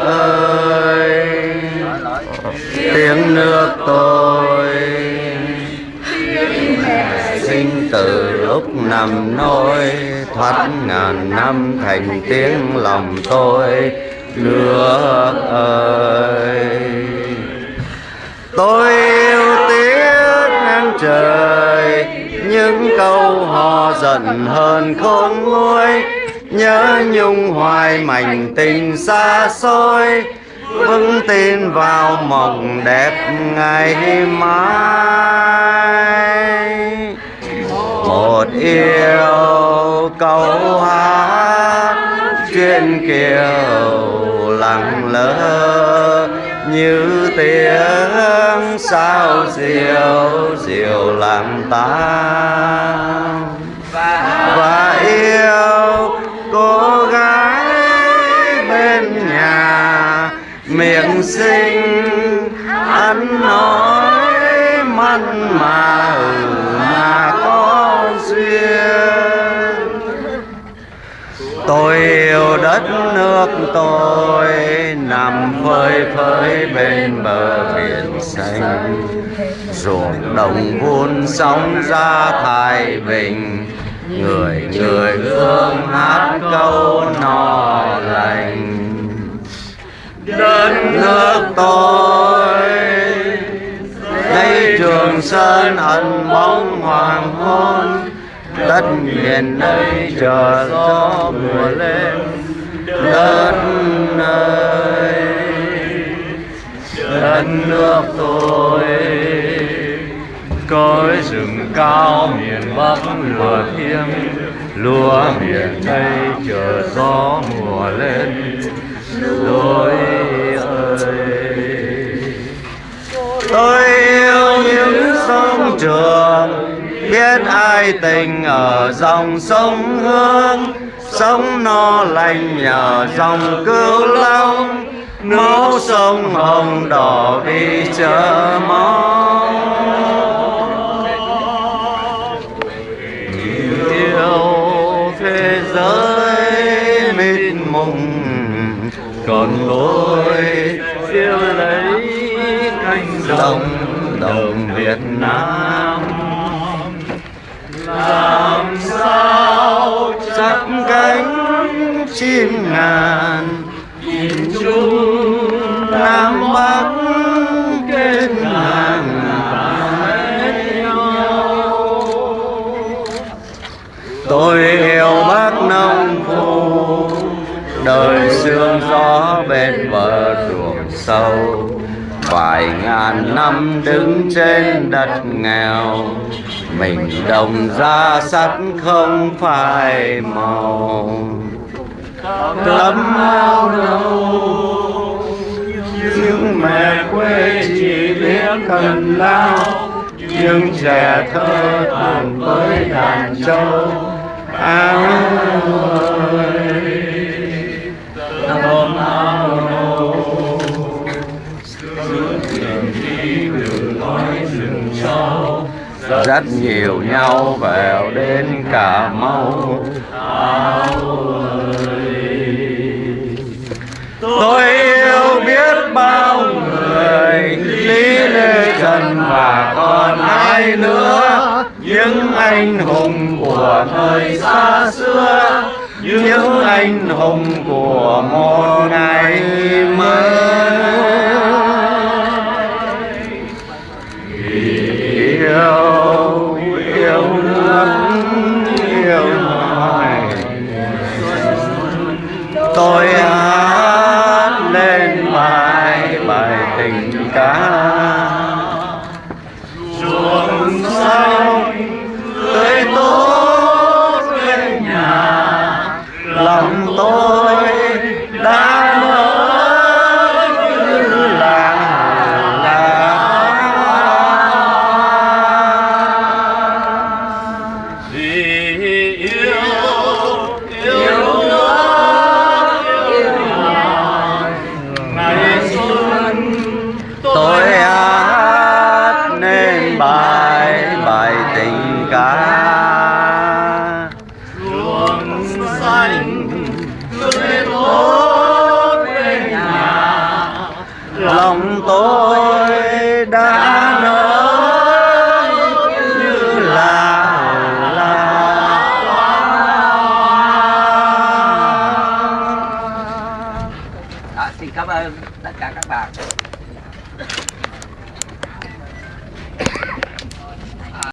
ơi. Tiếng nước tôi sinh từ lúc nằm nôi, thoát ngàn năm thành tiếng lòng tôi. Nước ơi, tôi yêu tiếng ngang trời, những câu hò giận hơn không nguôi nhớ nhung hoài mảnh tình xa xôi, vững tin vào mộng đẹp ngày mai. Một yêu câu hát chuyện kiều lặng lơ như tiếng sao diều diều làm ta. Miệng xinh, ăn nói mặn mà ừ mà có duyên. Tôi yêu đất nước tôi nằm phơi phới bên bờ biển xanh. Ruộng đồng vun sóng ra thái bình, người người hương hát câu no lành đất nước tôi đây trường sơn ẩn bóng hoàng hôn. Đất miền đây chờ gió mùa lên. Đất nơi, đất nước tôi. Cõi rừng cao miền bắc lửa thiêng. Lúa miền đây chờ gió mùa lên lỗi ơi. Tôi yêu những sông trường, biết ai tình ở dòng sông hương. Sống no lành nhờ dòng cửu long máu sông hồng đỏ vì chờ mong. Còn lối yêu lấy cánh đồng đồng Việt Nam. Làm sao chặt cánh chim ngàn nhìn chung nam bắc sương gió bên bờ ruộng sâu. Vài ngàn năm đứng trên đất nghèo, mình đồng ra sắt không phải màu. Tấm áo nâu, những mẹ quê chỉ biết cần lao những trẻ thơ tàn với đàn trâu, áo ơi tấm áo nâu rất nhiều nhau vào đến cà mau. Tôi yêu biết bao người, lý lê trần và còn ai nữa. Những anh hùng của thời xa xưa, những anh hùng của một ngày mới. Tôi hát lên bài bài tình ca. biển cả. Luồng xanh tươi tốt bên nhà. Lòng tôi đã nở như là là. Ờ, xin cảm ơn tất cả các bạn.